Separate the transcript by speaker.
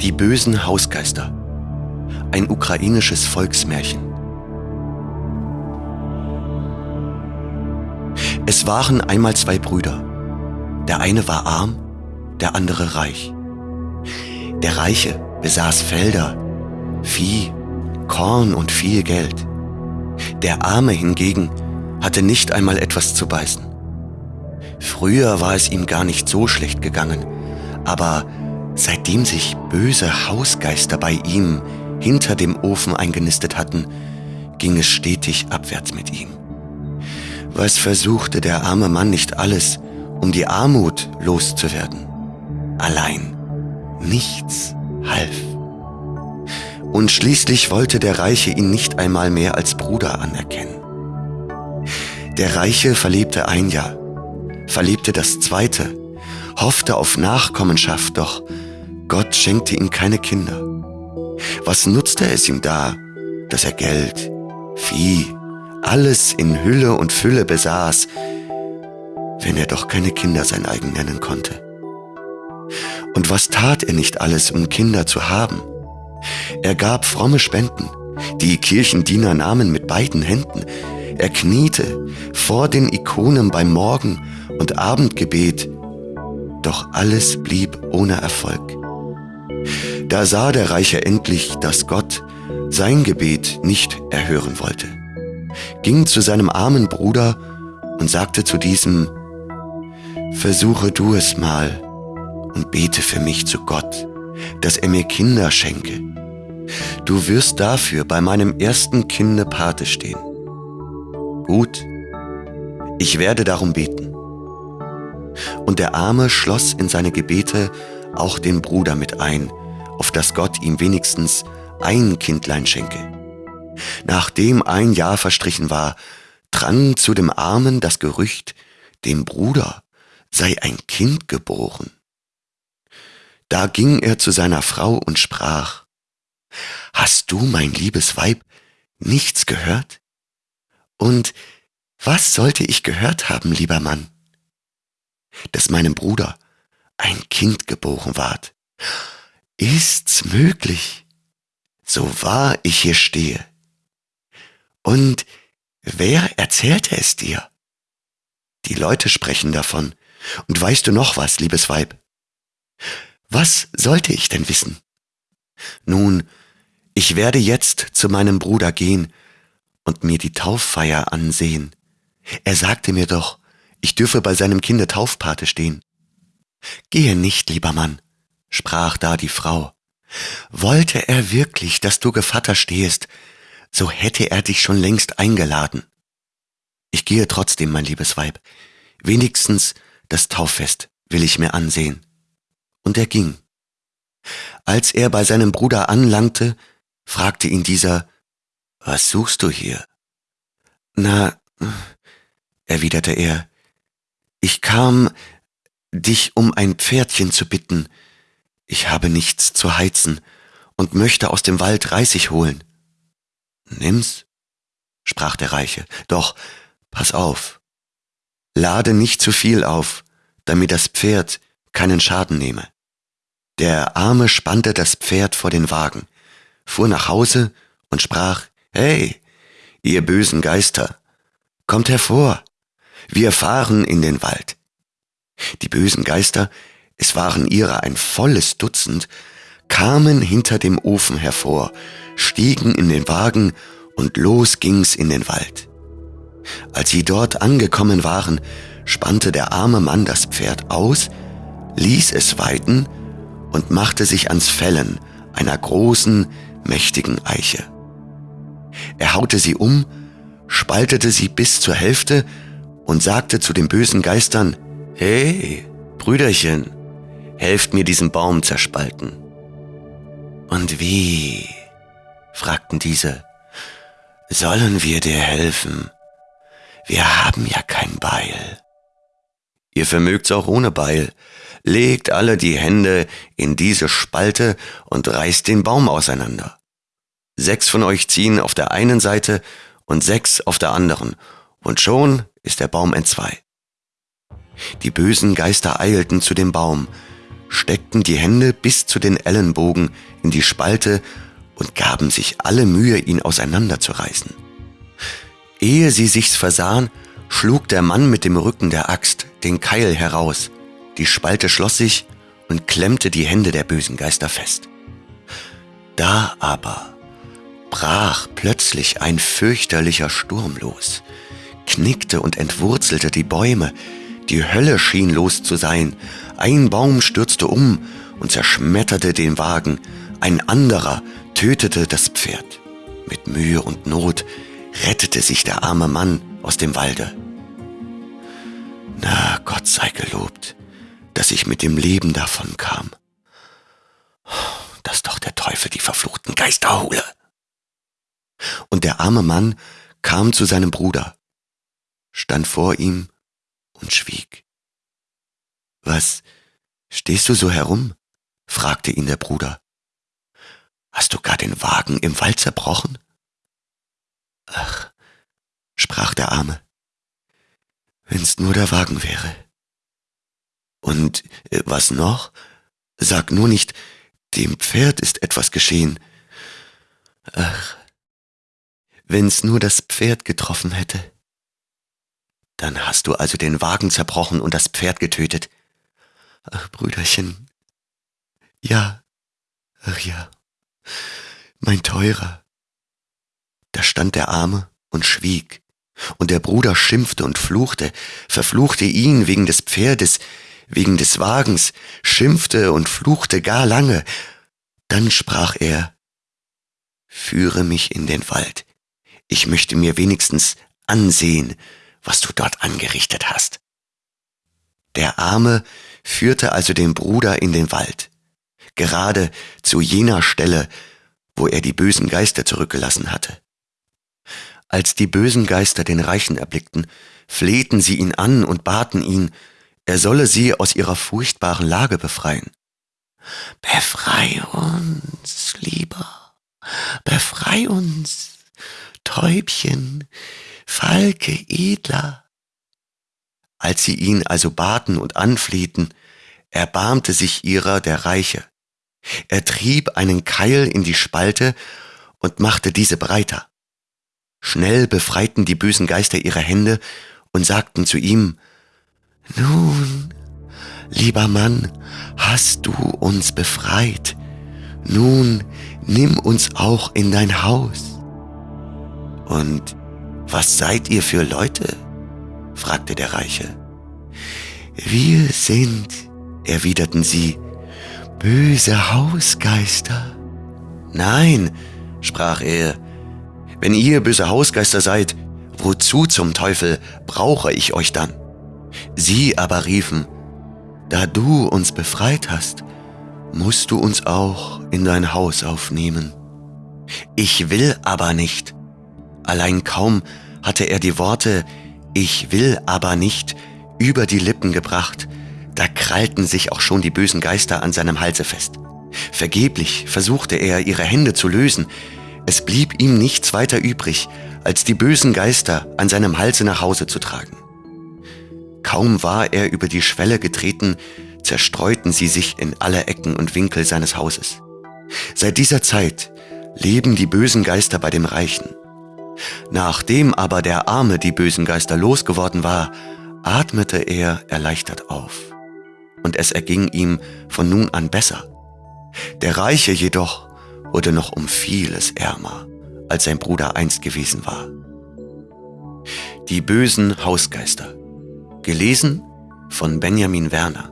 Speaker 1: Die bösen Hausgeister. Ein ukrainisches Volksmärchen. Es waren einmal zwei Brüder. Der eine war arm, der andere reich. Der Reiche besaß Felder, Vieh, Korn und viel Geld. Der Arme hingegen hatte nicht einmal etwas zu beißen. Früher war es ihm gar nicht so schlecht gegangen, aber seitdem sich böse Hausgeister bei ihm hinter dem Ofen eingenistet hatten, ging es stetig abwärts mit ihm. Was versuchte der arme Mann nicht alles, um die Armut loszuwerden? Allein nichts half. Und schließlich wollte der Reiche ihn nicht einmal mehr als Bruder anerkennen. Der Reiche verlebte ein Jahr, verlebte das zweite, hoffte auf Nachkommenschaft, doch Gott schenkte ihm keine Kinder. Was nutzte es ihm da, dass er Geld, Vieh, alles in Hülle und Fülle besaß, wenn er doch keine Kinder sein eigen nennen konnte? Und was tat er nicht alles, um Kinder zu haben? Er gab fromme Spenden, die Kirchendiener nahmen mit beiden Händen. Er kniete vor den Ikonen beim Morgen- und Abendgebet, doch alles blieb ohne Erfolg. Da sah der Reiche endlich, dass Gott sein Gebet nicht erhören wollte, ging zu seinem armen Bruder und sagte zu diesem, Versuche du es mal und bete für mich zu Gott, dass er mir Kinder schenke. Du wirst dafür bei meinem ersten Kinde Pate stehen. Gut, ich werde darum beten. Und der Arme schloss in seine Gebete auch den Bruder mit ein, auf dass Gott ihm wenigstens ein Kindlein schenke. Nachdem ein Jahr verstrichen war, drang zu dem Armen das Gerücht, dem Bruder sei ein Kind geboren. Da ging er zu seiner Frau und sprach, Hast du, mein liebes Weib, nichts gehört? Und was sollte ich gehört haben, lieber Mann? Dass meinem Bruder ein Kind geboren ward. Ist's möglich? So wahr ich hier stehe. Und wer erzählte es dir? Die Leute sprechen davon. Und weißt du noch was, liebes Weib? Was sollte ich denn wissen? Nun, ich werde jetzt zu meinem Bruder gehen und mir die Tauffeier ansehen. Er sagte mir doch, ich dürfe bei seinem Kinde Taufpate stehen. Gehe nicht, lieber Mann, sprach da die Frau. Wollte er wirklich, dass du Gevatter stehest, so hätte er dich schon längst eingeladen. Ich gehe trotzdem, mein liebes Weib. Wenigstens das Tauffest will ich mir ansehen. Und er ging. Als er bei seinem Bruder anlangte, fragte ihn dieser, Was suchst du hier? Na, erwiderte er, ich kam, dich um ein Pferdchen zu bitten. Ich habe nichts zu heizen und möchte aus dem Wald Reisig holen. Nimm's, sprach der Reiche, doch pass auf. Lade nicht zu viel auf, damit das Pferd keinen Schaden nehme. Der Arme spannte das Pferd vor den Wagen, fuhr nach Hause und sprach, Hey, ihr bösen Geister, kommt hervor, wir fahren in den Wald. Die bösen Geister, es waren ihrer ein volles Dutzend, kamen hinter dem Ofen hervor, stiegen in den Wagen und los ging's in den Wald. Als sie dort angekommen waren, spannte der arme Mann das Pferd aus, ließ es weiten und machte sich ans Fällen einer großen, mächtigen Eiche. Er haute sie um, spaltete sie bis zur Hälfte und sagte zu den bösen Geistern, Hey, Brüderchen, helft mir diesen Baum zerspalten. Und wie? fragten diese. Sollen wir dir helfen? Wir haben ja kein Beil. Ihr vermögt's auch ohne Beil, legt alle die Hände in diese Spalte und reißt den Baum auseinander. Sechs von euch ziehen auf der einen Seite und sechs auf der anderen, und schon ist der Baum entzwei. Die bösen Geister eilten zu dem Baum, steckten die Hände bis zu den Ellenbogen in die Spalte und gaben sich alle Mühe, ihn auseinanderzureißen. Ehe sie sich's versahen, schlug der Mann mit dem Rücken der Axt den Keil heraus, die Spalte schloss sich und klemmte die Hände der bösen Geister fest. Da aber brach plötzlich ein fürchterlicher Sturm los, knickte und entwurzelte die Bäume, die Hölle schien los zu sein, ein Baum stürzte um und zerschmetterte den Wagen, ein anderer tötete das Pferd. Mit Mühe und Not rettete sich der arme Mann aus dem Walde. Na, Gott sei gelobt, dass ich mit dem Leben davon kam. Dass doch der Teufel die verfluchten Geister hole. Und der arme Mann kam zu seinem Bruder, stand vor ihm und schwieg. Was, stehst du so herum? fragte ihn der Bruder. Hast du gar den Wagen im Wald zerbrochen? Ach, sprach der Arme, wenn's nur der Wagen wäre. Und äh, was noch? Sag nur nicht, dem Pferd ist etwas geschehen. Ach, wenn's nur das Pferd getroffen hätte. Dann hast du also den Wagen zerbrochen und das Pferd getötet. Ach, Brüderchen. Ja, ach ja, mein Teurer. Da stand der Arme und schwieg, und der Bruder schimpfte und fluchte, verfluchte ihn wegen des Pferdes, wegen des Wagens, schimpfte und fluchte gar lange. Dann sprach er, Führe mich in den Wald, ich möchte mir wenigstens ansehen, was du dort angerichtet hast. Der Arme führte also den Bruder in den Wald, gerade zu jener Stelle, wo er die bösen Geister zurückgelassen hatte. Als die bösen Geister den Reichen erblickten, flehten sie ihn an und baten ihn, er solle sie aus ihrer furchtbaren Lage befreien. Befrei uns, lieber, befrei uns, Täubchen, Falke edler. Als sie ihn also baten und anflehten, erbarmte sich ihrer der Reiche. Er trieb einen Keil in die Spalte und machte diese breiter. Schnell befreiten die bösen Geister ihre Hände und sagten zu ihm, nun, lieber Mann, hast du uns befreit. Nun, nimm uns auch in dein Haus. Und was seid ihr für Leute? fragte der Reiche. Wir sind, erwiderten sie, böse Hausgeister. Nein, sprach er, wenn ihr böse Hausgeister seid, wozu zum Teufel brauche ich euch dann? Sie aber riefen, da du uns befreit hast, musst du uns auch in dein Haus aufnehmen. Ich will aber nicht. Allein kaum hatte er die Worte Ich will aber nicht über die Lippen gebracht, da krallten sich auch schon die bösen Geister an seinem Halse fest. Vergeblich versuchte er, ihre Hände zu lösen. Es blieb ihm nichts weiter übrig, als die bösen Geister an seinem Halse nach Hause zu tragen. Kaum war er über die Schwelle getreten, zerstreuten sie sich in alle Ecken und Winkel seines Hauses. Seit dieser Zeit leben die bösen Geister bei dem Reichen. Nachdem aber der Arme die bösen Geister losgeworden war, atmete er erleichtert auf. Und es erging ihm von nun an besser. Der Reiche jedoch wurde noch um vieles ärmer, als sein Bruder einst gewesen war. Die bösen Hausgeister Gelesen von Benjamin Werner.